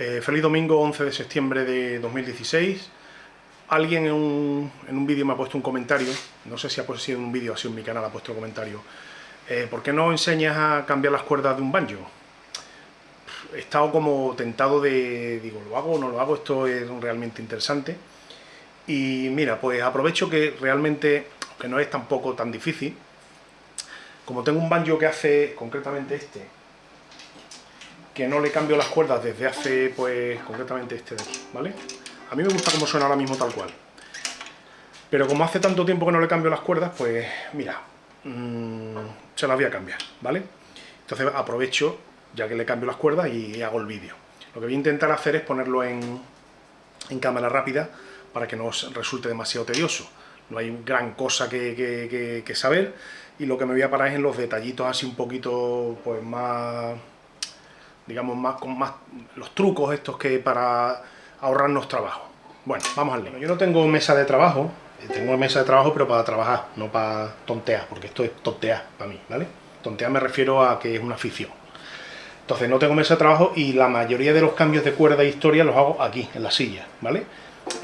Eh, feliz domingo 11 de septiembre de 2016. Alguien en un, en un vídeo me ha puesto un comentario, no sé si ha sido en un vídeo, sido en mi canal, ha puesto un comentario. Eh, ¿Por qué no enseñas a cambiar las cuerdas de un banjo? He estado como tentado de, digo, ¿lo hago o no lo hago? Esto es realmente interesante. Y mira, pues aprovecho que realmente, que no es tampoco tan difícil, como tengo un banjo que hace, concretamente este, que no le cambio las cuerdas desde hace, pues, concretamente este de aquí, ¿vale? A mí me gusta cómo suena ahora mismo tal cual. Pero como hace tanto tiempo que no le cambio las cuerdas, pues, mira, mmm, se las voy a cambiar, ¿vale? Entonces aprovecho, ya que le cambio las cuerdas, y hago el vídeo. Lo que voy a intentar hacer es ponerlo en, en cámara rápida, para que no os resulte demasiado tedioso. No hay gran cosa que, que saber, y lo que me voy a parar es en los detallitos así un poquito, pues, más digamos, más con más los trucos estos que para ahorrarnos trabajo. Bueno, vamos al lío. Yo no tengo mesa de trabajo, eh, tengo mesa de trabajo pero para trabajar, no para tontear, porque esto es tontear para mí, ¿vale? Tontear me refiero a que es una afición. Entonces no tengo mesa de trabajo y la mayoría de los cambios de cuerda e historia los hago aquí, en la silla, ¿vale?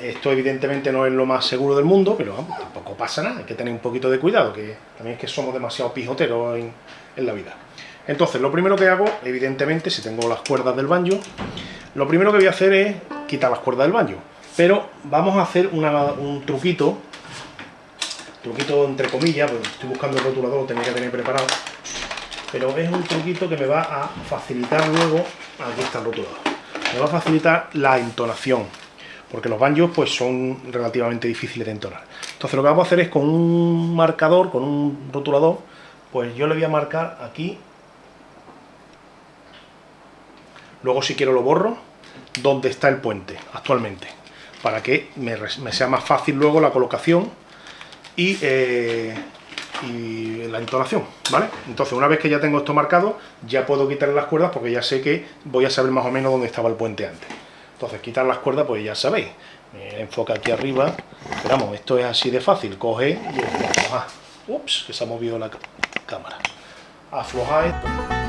Esto evidentemente no es lo más seguro del mundo, pero tampoco pasa nada, hay que tener un poquito de cuidado, que también es que somos demasiado pijoteros en la vida. Entonces, lo primero que hago, evidentemente, si tengo las cuerdas del banjo, lo primero que voy a hacer es quitar las cuerdas del banjo. Pero vamos a hacer un truquito, truquito entre comillas, porque estoy buscando el rotulador, lo tenía que tener preparado, pero es un truquito que me va a facilitar luego, aquí está el rotulador, me va a facilitar la entonación, porque los banjos pues son relativamente difíciles de entonar. Entonces lo que vamos a hacer es con un marcador, con un rotulador, pues yo le voy a marcar aquí Luego si quiero lo borro, donde está el puente actualmente, para que me, sea más fácil luego la colocación y, eh, y, la entonación, ¿vale? Entonces una vez que ya tengo esto marcado, ya puedo quitar las cuerdas porque ya sé que voy a saber más o menos dónde estaba el puente antes. Entonces quitar las cuerdas, pues ya sabéis, me enfoca aquí arriba, pero esto es así de fácil, coge y afloja. Ups, que se ha movido la cámara. Afloja.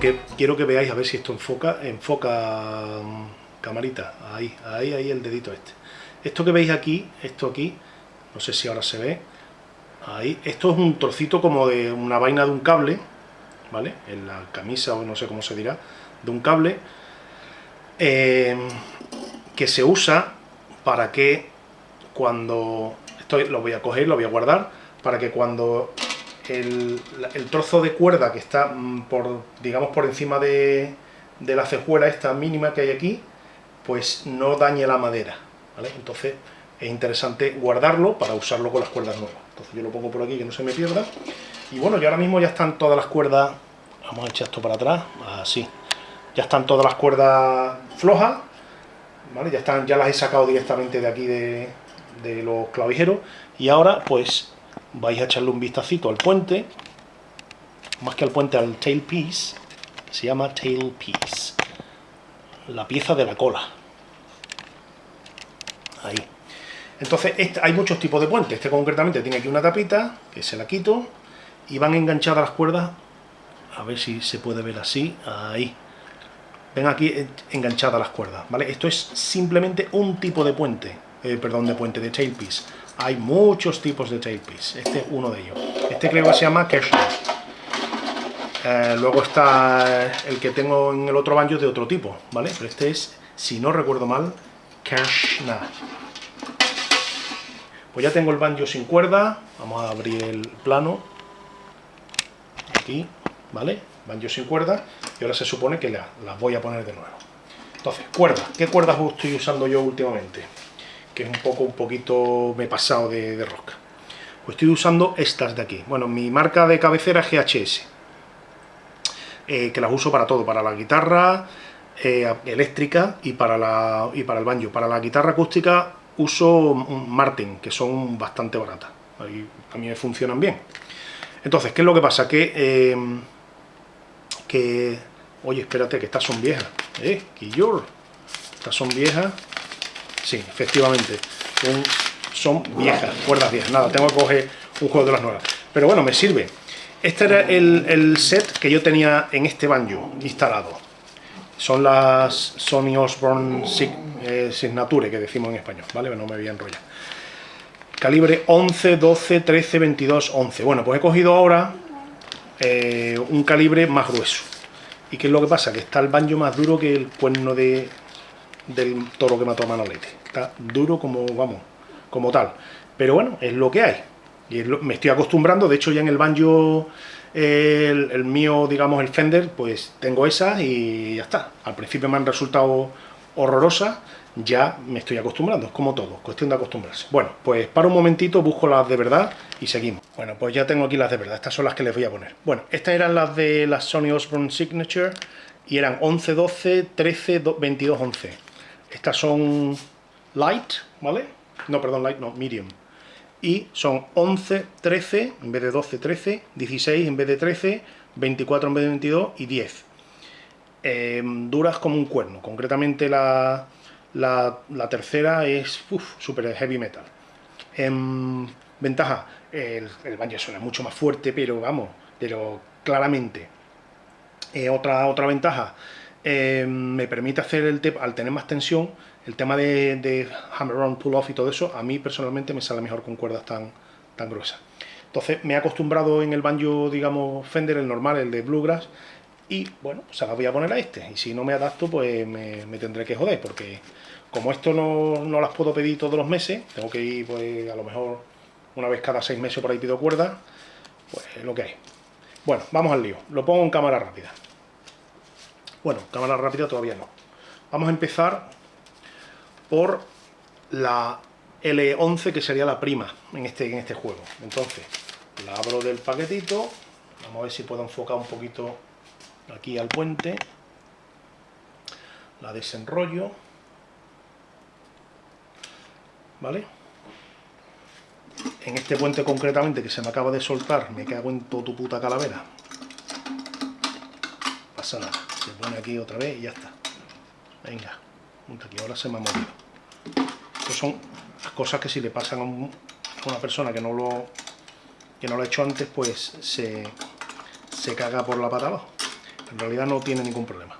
Que quiero que veáis a ver si esto enfoca, enfoca mm, camarita, ahí, ahí, ahí el dedito este. Esto que veis aquí, esto aquí, no sé si ahora se ve, ahí, esto es un trocito como de una vaina de un cable, ¿vale? En la camisa o no sé cómo se dirá, de un cable, eh, que se usa para que cuando, esto lo voy a coger, lo voy a guardar, para que cuando el, trozo de cuerda que está mm, por, digamos, por encima de, la cejuela esta mínima que hay aquí, pues no dañe la madera, Entonces es interesante guardarlo para usarlo con las cuerdas nuevas. Entonces yo lo pongo por aquí que no se me pierda. Y bueno, ya ahora mismo ya están todas las cuerdas, vamos a echar esto para atrás, así. Ya están todas las cuerdas flojas, ¿vale? Ya, están, ya las he sacado directamente de aquí de los clavijeros. Y ahora pues vais a echarle un vistacito al puente, más que al puente, al tailpiece, se llama tailpiece, la pieza de la cola. Ahí. Entonces, este, hay muchos tipos de puentes. Este concretamente tiene aquí una tapita, que se la quito, y van enganchadas las cuerdas, a ver si se puede ver así, ahí. Ven aquí enganchadas las cuerdas, ¿vale? Esto es simplemente un tipo de puente, eh, perdón, de puente, de tailpiece. Hay muchos tipos de tailpiece, este es uno de ellos. Este creo que se llama Kershner. Eh, luego está el que tengo en el otro banjo de otro tipo, ¿vale? Pero este es, si no recuerdo mal, Kershner. Pues ya tengo el banjo sin cuerda, vamos a abrir el plano, aquí, ¿vale? Banjo sin cuerda, y ahora se supone que las voy a poner de nuevo. Entonces, cuerdas, ¿qué cuerdas estoy usando yo últimamente? Que es un poco, un poquito me he pasado de, de rosca. Pues estoy usando estas de aquí. Bueno, mi marca de cabecera es GHS, eh, que las uso para todo, para la guitarra eh, eléctrica y para, la, y para el banjo. Para la guitarra acústica uso Martin, que son bastante baratas. Ahí a mí me funcionan bien. Entonces, ¿qué es lo que pasa? Que, eh, que Oye, espérate, que estas son viejas. ¿Eh? Estas son viejas. Sí, efectivamente. Son, viejas, cuerdas viejas. Nada, tengo que coger un juego de las nuevas. Pero bueno, me sirve. Este era el, set que yo tenía en este banjo instalado. Son las Sony Osborne eh, Signature que decimos en español, ¿vale? No me voy a enrollar. Calibre 11, 12, 13, 22, 11. Bueno, pues he cogido ahora eh, un calibre más grueso. ¿Y qué es lo que pasa? Que está el banjo más duro que el cuerno de, del toro que mató a Manolete. Está duro como, vamos, como tal. Pero bueno, es lo que hay. Y me estoy acostumbrando, de hecho ya en el banjo, el, mío, digamos, el Fender, pues tengo esa y ya está. Al principio me han resultado horrorosas, ya me estoy acostumbrando, es como todo, cuestión de acostumbrarse. Bueno, pues para un momentito busco las de verdad y seguimos. Bueno, pues ya tengo aquí las de verdad, estas son las que les voy a poner. Bueno, estas eran las de la Sony Osborne Signature y eran 11, 12, 13, 22, 11. Estas son light, ¿vale? No, perdón, light, no, medium. Y son 11, 13, en vez de 12, 13, 16 en vez de 13, 24 en vez de 22 y 10. Em, duras como un cuerno, concretamente la, la, tercera es super heavy metal. En ventaja, el, el suena mucho más fuerte, pero vamos, pero claramente. Eh, otra, otra ventaja, eh, me permite hacer el tema, al tener más tensión, el tema de, hammer-on, pull-off y todo eso, a mí personalmente me sale mejor con cuerdas tan, tan gruesas. Entonces me he acostumbrado en el banjo, digamos, Fender, el normal, el de Bluegrass, y bueno, se las voy a poner a este. Y si no me adapto, pues me, tendré que joder, porque como esto no, no, las puedo pedir todos los meses, tengo que ir pues a lo mejor una vez cada seis meses por ahí pido cuerda, pues lo que hay. Bueno, vamos al lío. Lo pongo en cámara rápida. Bueno, cámara rápida todavía no. Vamos a empezar por la L11, que sería la prima en este, en este juego. Entonces, la abro del paquetito. Vamos a ver si puedo enfocar un poquito aquí al puente, la desenrollo, ¿vale? En este puente concretamente que se me acaba de soltar, me cago en toda tu puta calavera. Pasa nada, se pone aquí otra vez y ya está. Venga, aquí, ahora se me ha movido. Estas son las cosas que si le pasan a, una persona que no lo que no lo ha hecho antes, pues se, se caga por la pata abajo. En realidad no tiene ningún problema.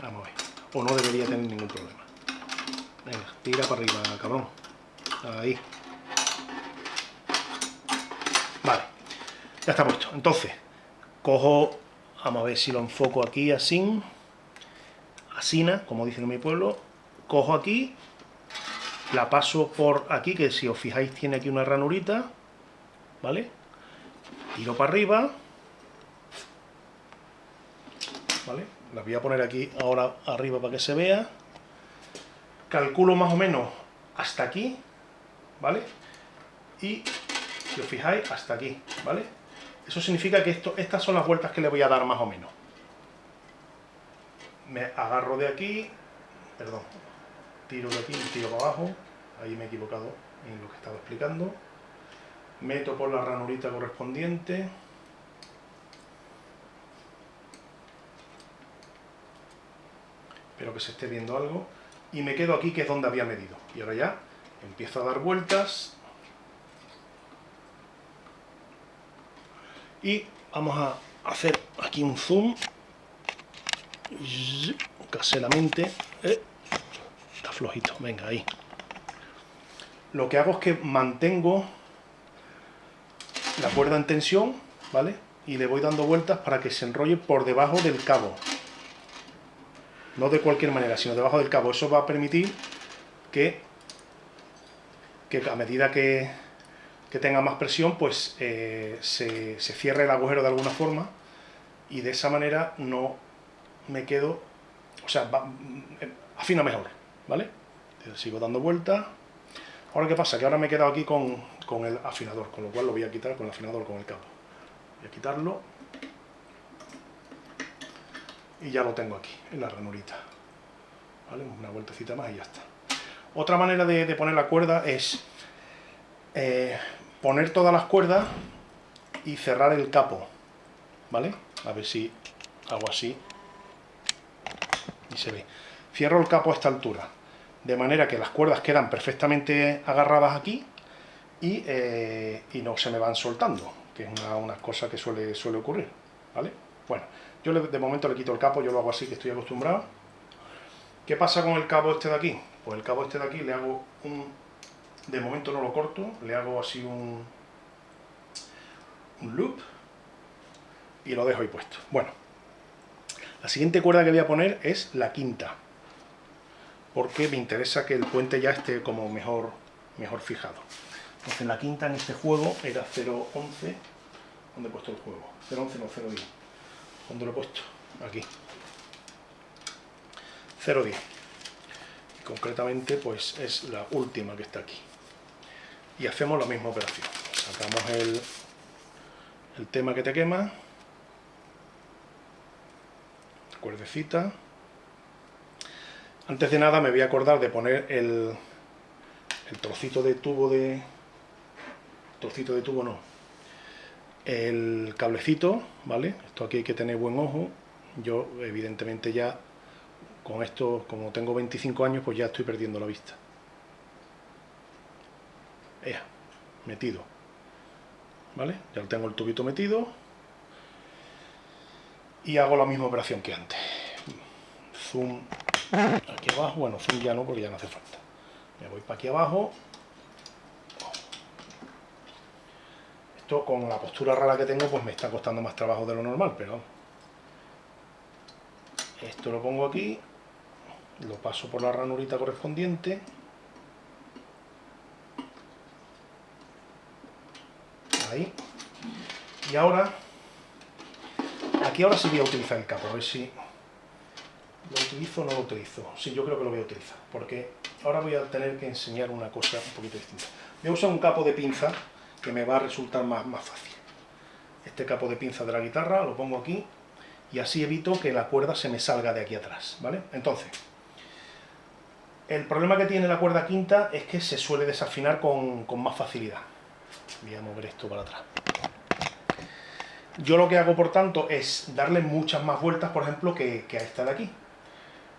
Vamos a ver. O no debería tener ningún problema. Venga, tira para arriba, cabrón. Ahí. Vale. Ya está puesto. Entonces, cojo... Vamos a ver si lo enfoco aquí así. Asina, como dicen en mi pueblo. Cojo aquí. La paso por aquí, que si os fijáis tiene aquí una ranurita. ¿Vale? Tiro para arriba ¿vale? Las voy a poner aquí ahora arriba para que se vea. Calculo más o menos hasta aquí, ¿vale? Y, si os fijáis, hasta aquí, ¿vale? Eso significa que estas son las vueltas que le voy a dar más o menos. Me agarro de aquí, perdón, tiro de aquí, tiro para abajo, ahí me he equivocado en lo que estaba explicando. Meto por la ranurita correspondiente, espero que se esté viendo algo, y me quedo aquí que es donde había medido. Y ahora ya empiezo a dar vueltas, y vamos a hacer aquí un zoom, caseramente, eh, está flojito, venga ahí. Lo que hago es que mantengo la cuerda en tensión, ¿vale? Y le voy dando vueltas para que se enrolle por debajo del cabo no de cualquier manera, sino debajo del cabo. Eso va a permitir que, que a medida que, tenga más presión, pues eh, se, cierre el agujero de alguna forma y de esa manera no me quedo, o sea, afina mejor, ¿vale? Sigo dando vueltas. Ahora, ¿qué pasa? Que ahora me he quedado aquí con, con el afinador, con lo cual lo voy a quitar con el afinador, con el cabo. Voy a quitarlo y ya lo tengo aquí, en la ranurita. ¿Vale? Una vueltecita más y ya está. Otra manera de, poner la cuerda es eh, poner todas las cuerdas y cerrar el capo. ¿Vale? A ver si hago así se ve. Cierro el capo a esta altura, de manera que las cuerdas quedan perfectamente agarradas aquí y, eh, no se me van soltando, que es una, cosa que suele, suele ocurrir, ¿vale? Bueno, yo de momento le quito el capo, yo lo hago así, que estoy acostumbrado. ¿Qué pasa con el cabo este de aquí? Pues el cabo este de aquí le hago un... De momento no lo corto, le hago así un, loop y lo dejo ahí puesto. Bueno, la siguiente cuerda que voy a poner es la quinta, porque me interesa que el puente ya esté como mejor, mejor fijado. Entonces la quinta en este juego era 0.11, ¿dónde he puesto el juego? 0.11 no, 0.10. ¿Dónde lo he puesto? Aquí. 0.10. Y concretamente pues es la última que está aquí. Y hacemos la misma operación. Sacamos el, el tema que te quema, cuerdecita. Antes de nada me voy a acordar de poner el, el trocito de tubo de... trocito de tubo no. El cablecito, ¿vale? Esto aquí hay que tener buen ojo. Yo, evidentemente, ya con esto, como tengo 25 años, pues ya estoy perdiendo la vista. Metido. ¿Vale? Ya tengo el tubito metido y hago la misma operación que antes. Zoom aquí abajo, bueno, zoom ya no porque ya no hace falta. Me voy para aquí abajo. Esto con la postura rara que tengo pues me está costando más trabajo de lo normal, pero esto lo pongo aquí, lo paso por la ranurita correspondiente. Ahí. Y ahora Aquí ahora sí voy a utilizar el capo, a ver si lo utilizo o no lo utilizo. Sí, yo creo que lo voy a utilizar, porque ahora voy a tener que enseñar una cosa un poquito distinta. Voy a usar un capo de pinza que me va a resultar más, más fácil. Este capo de pinza de la guitarra lo pongo aquí y así evito que la cuerda se me salga de aquí atrás, ¿vale? Entonces, el problema que tiene la cuerda quinta es que se suele desafinar con, con más facilidad. Voy a mover esto para atrás. Yo lo que hago, por tanto, es darle muchas más vueltas, por ejemplo, que, a esta de aquí.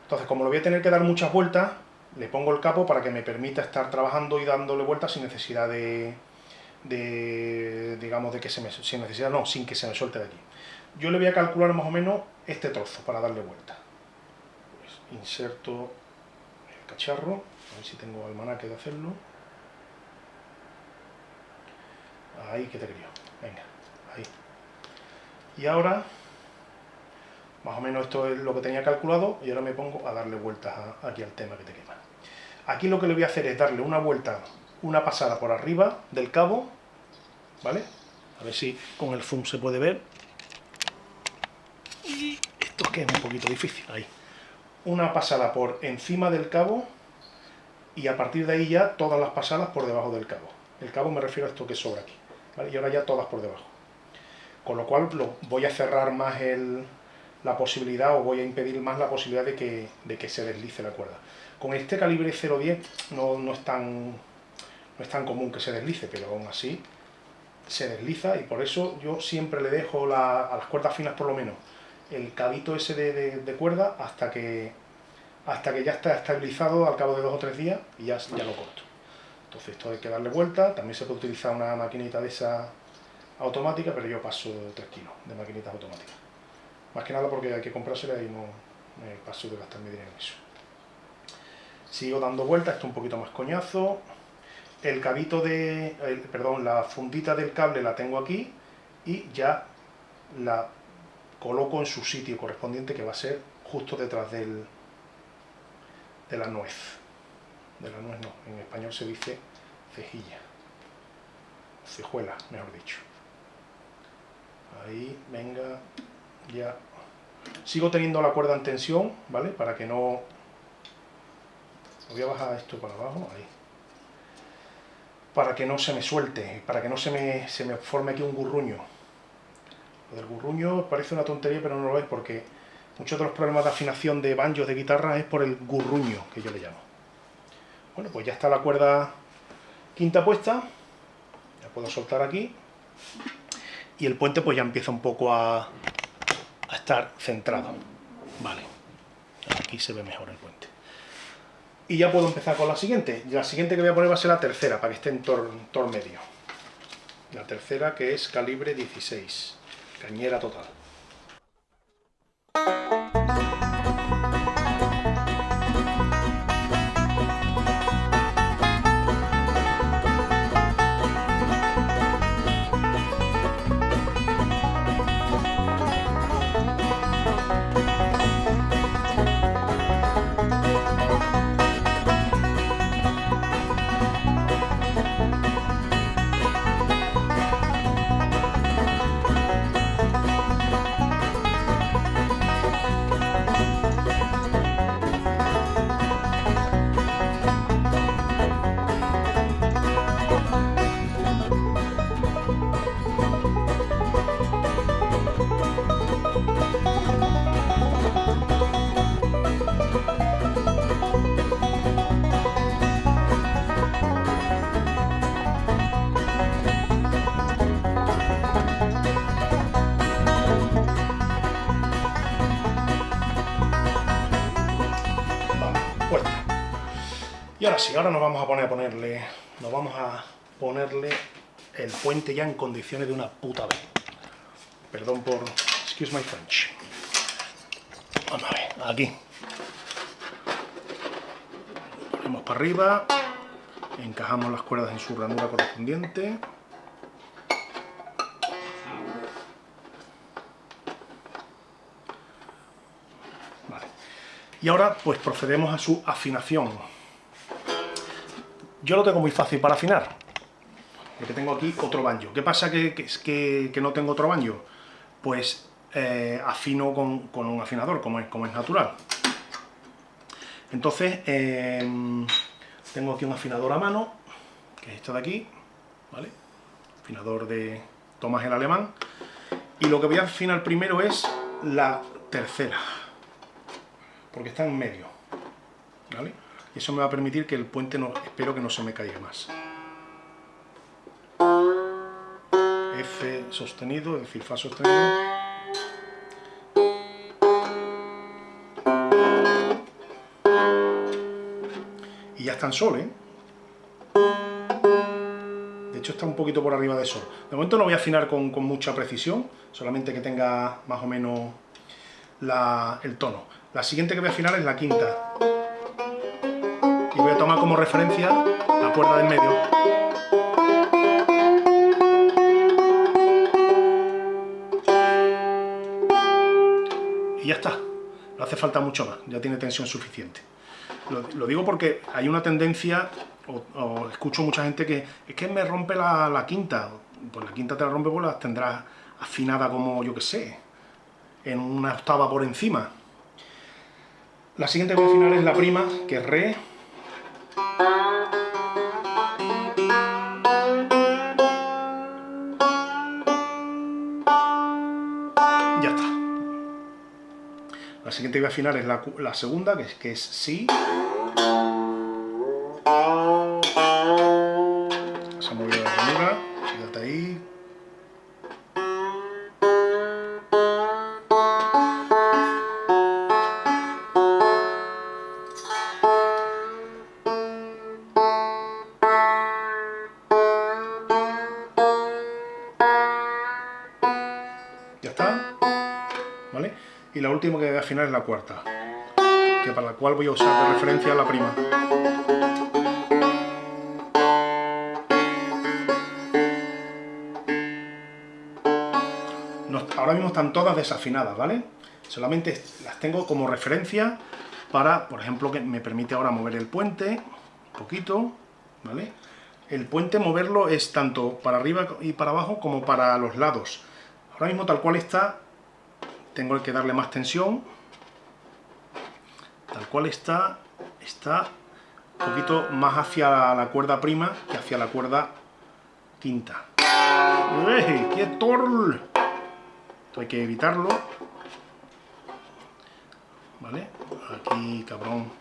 Entonces, como lo voy a tener que dar muchas vueltas, le pongo el capo para que me permita estar trabajando y dándole vueltas sin necesidad de, digamos, de que se me... sin necesidad, no, sin que se me suelte de aquí. Yo le voy a calcular más o menos este trozo para darle vuelta. Pues inserto el cacharro, a ver si tengo almanaque de hacerlo. Ahí que te quería. Venga, ahí. Y ahora, más o menos esto es lo que tenía calculado, y ahora me pongo a darle vueltas aquí al tema que te quema. Aquí lo que le voy a hacer es darle una vuelta, una pasada por arriba del cabo, ¿vale? A ver si con el zoom se puede ver. Y esto es que es un poquito difícil, ahí. Una pasada por encima del cabo, y a partir de ahí ya todas las pasadas por debajo del cabo. El cabo me refiero a esto que sobra aquí, Y ahora ya todas por debajo con lo cual voy a cerrar más la posibilidad o voy a impedir más la posibilidad de que, de que se deslice la cuerda. Con este calibre 0.10 no, no, es tan, no es tan común que se deslice, pero aún así se desliza y por eso yo siempre le dejo a las cuerdas finas por lo menos el cabito ese de, cuerda hasta que, hasta que ya está estabilizado al cabo de dos o tres días y ya, ya lo corto. Entonces esto hay que darle vuelta, también se puede utilizar una maquinita de esa automática, pero yo paso 3 kilos de maquinitas automáticas. Más que nada porque hay que comprársela y no me paso de gastarme dinero en eso. Sigo dando vueltas, esto un poquito más coñazo. El cabito de... perdón, la fundita del cable la tengo aquí y ya la coloco en su sitio correspondiente que va a ser justo detrás del, de la nuez. De la nuez no, en español se dice cejilla. Cejuela, mejor dicho. Ahí, venga, ya. Sigo teniendo la cuerda en tensión, ¿vale? Para que no... Voy a bajar esto para abajo, ahí. Para que no se me suelte, para que no se me, se me forme aquí un gurruño. Lo del gurruño parece una tontería, pero no lo es porque muchos de los problemas de afinación de banjos de guitarra es por el gurruño, que yo le llamo. Bueno, pues ya está la cuerda quinta puesta. Ya puedo soltar aquí y el puente pues ya empieza un poco a, a estar centrado. Vale. Aquí se ve mejor el puente. Y ya puedo empezar con la siguiente. La siguiente que voy a poner va a ser la tercera, para que esté en tor, tor medio. La tercera que es calibre 16, cañera total. Y ahora sí, ahora nos vamos a poner a ponerle, nos vamos a ponerle el puente ya en condiciones de una puta vez. Perdón por, excuse my French. Vamos a ver, aquí. Ponemos para arriba, encajamos las cuerdas en su ranura correspondiente. Vale. Y ahora pues procedemos a su afinación. Yo lo tengo muy fácil para afinar. Que tengo aquí otro banjo. ¿Qué pasa que, que, no tengo otro banjo? Pues eh, afino con, un afinador, como es, natural. Entonces, eh, tengo aquí un afinador a mano, que es este de aquí, ¿vale? Afinador de Tomás el Alemán. Y lo que voy a afinar primero es la tercera, porque está en medio, ¿vale? Y eso me va a permitir que el puente, no, espero que no se me caiga más. F sostenido, es decir, Fa sostenido. Y ya está en Sol, ¿eh? De hecho está un poquito por arriba de Sol. De momento no voy a afinar con, mucha precisión, solamente que tenga más o menos el tono. La siguiente que voy a afinar es la quinta voy a tomar como referencia la cuerda del medio. Y ya está, no hace falta mucho más, ya tiene tensión suficiente. Lo, digo porque hay una tendencia, o, escucho mucha gente que es que me rompe la, quinta, pues la quinta te la rompe, pues la tendrás afinada como, yo que sé, en una octava por encima. La siguiente voy a afinar es la prima, que es re, La siguiente que voy a afinar es la, la segunda, que es, que es Si. La última que voy a afinar es la cuarta, que para la cual voy a usar de referencia la prima. ahora mismo están todas desafinadas, ¿vale? Solamente las tengo como referencia para, por ejemplo, que me permite ahora mover el puente, un poquito, ¿vale? El puente moverlo es tanto para arriba y para abajo como para los lados. Ahora mismo tal cual está, tengo que darle más tensión, tal cual está, está un poquito más hacia la cuerda prima que hacia la cuerda quinta. ¡Ey! ¡Quieto! Esto hay que evitarlo. ¿Vale? Aquí, cabrón.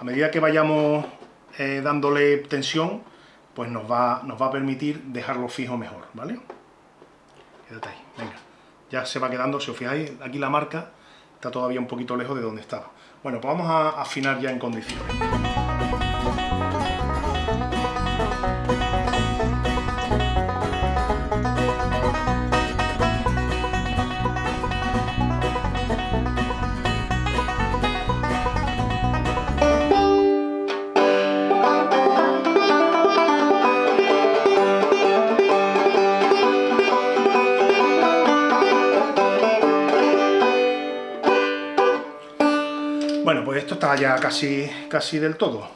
A medida que vayamos eh, dándole tensión, pues nos va, nos va a permitir dejarlo fijo mejor, ¿vale? Quédate ahí, venga ya se va quedando, si os fijáis, aquí la marca está todavía un poquito lejos de donde estaba. Bueno, pues vamos a afinar ya en condiciones. Casi, casi del todo.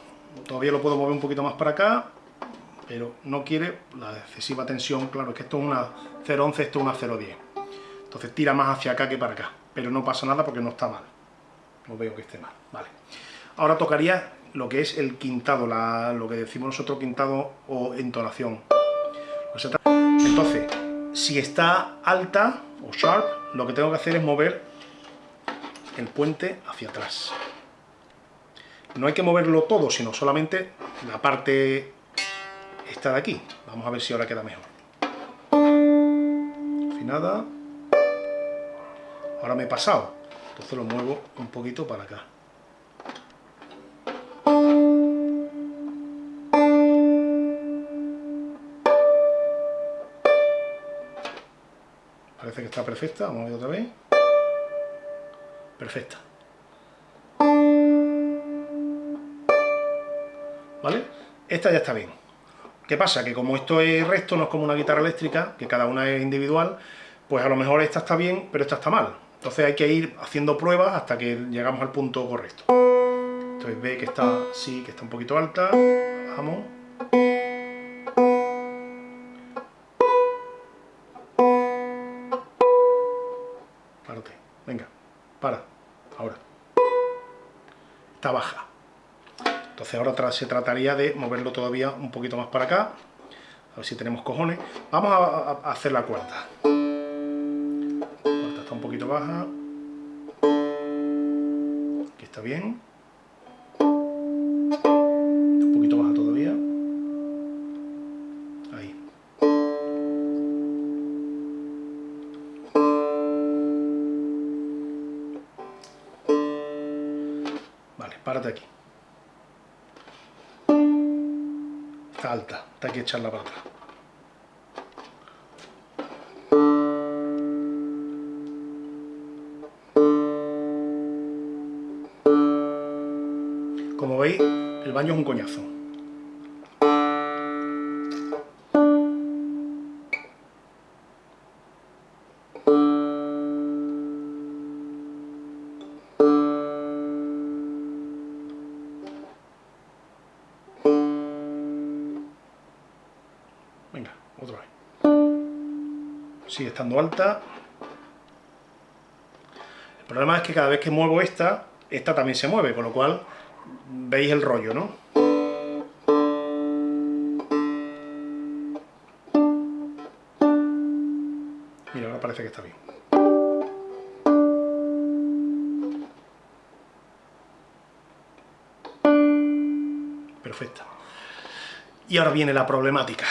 Todavía lo puedo mover un poquito más para acá, pero no quiere la excesiva tensión. Claro, es que esto es una 0.11, esto es una 0.10. Entonces tira más hacia acá que para acá. Pero no pasa nada porque no está mal. No veo que esté mal. Vale. Ahora tocaría lo que es el quintado, lo que decimos nosotros quintado o entonación. Entonces, si está alta o sharp, lo que tengo que hacer es mover el puente hacia atrás. No hay que moverlo todo, sino solamente la parte esta de aquí. Vamos a ver si ahora queda mejor. Afinada. Ahora me he pasado, entonces lo muevo un poquito para acá. Parece que está perfecta, vamos a ver otra vez perfecta. Esta ya está bien. ¿Qué pasa? Que como esto es recto, no es como una guitarra eléctrica, que cada una es individual, pues a lo mejor esta está bien, pero esta está mal. Entonces hay que ir haciendo pruebas hasta que llegamos al punto correcto. Entonces ve que está, sí, que está un poquito alta, bajamos. Ahora se trataría de moverlo todavía un poquito más para acá. A ver si tenemos cojones. Vamos a, hacer la cuarta. La cuarta está un poquito baja. Aquí está bien. párate aquí. Está alta, hay que echarla para atrás. Como veis, el baño es un coñazo. Sigue estando alta. El problema es que cada vez que muevo esta, esta también se mueve, con lo cual veis el rollo, ¿no? Mira, ahora parece que está bien. Perfecta. Y ahora viene la problemática,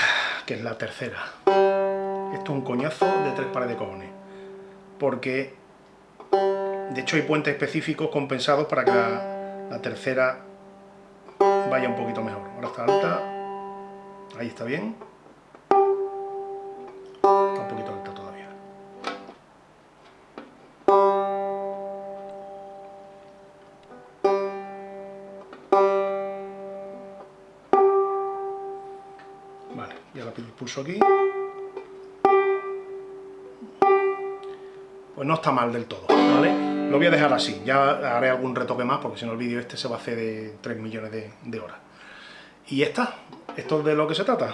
que es la tercera esto es un coñazo de tres pares de cojones. Porque, de hecho, hay puentes específicos compensados para que la, tercera vaya un poquito mejor. Ahora está alta, ahí está bien. Está un poquito alta todavía. Vale, ya la pulso aquí. Pues no está mal del todo, ¿vale? Lo voy a dejar así, ya haré algún retoque más, porque si no el vídeo este se va a hacer de 3 millones de, de horas. Y ya está, esto es de lo que se trata.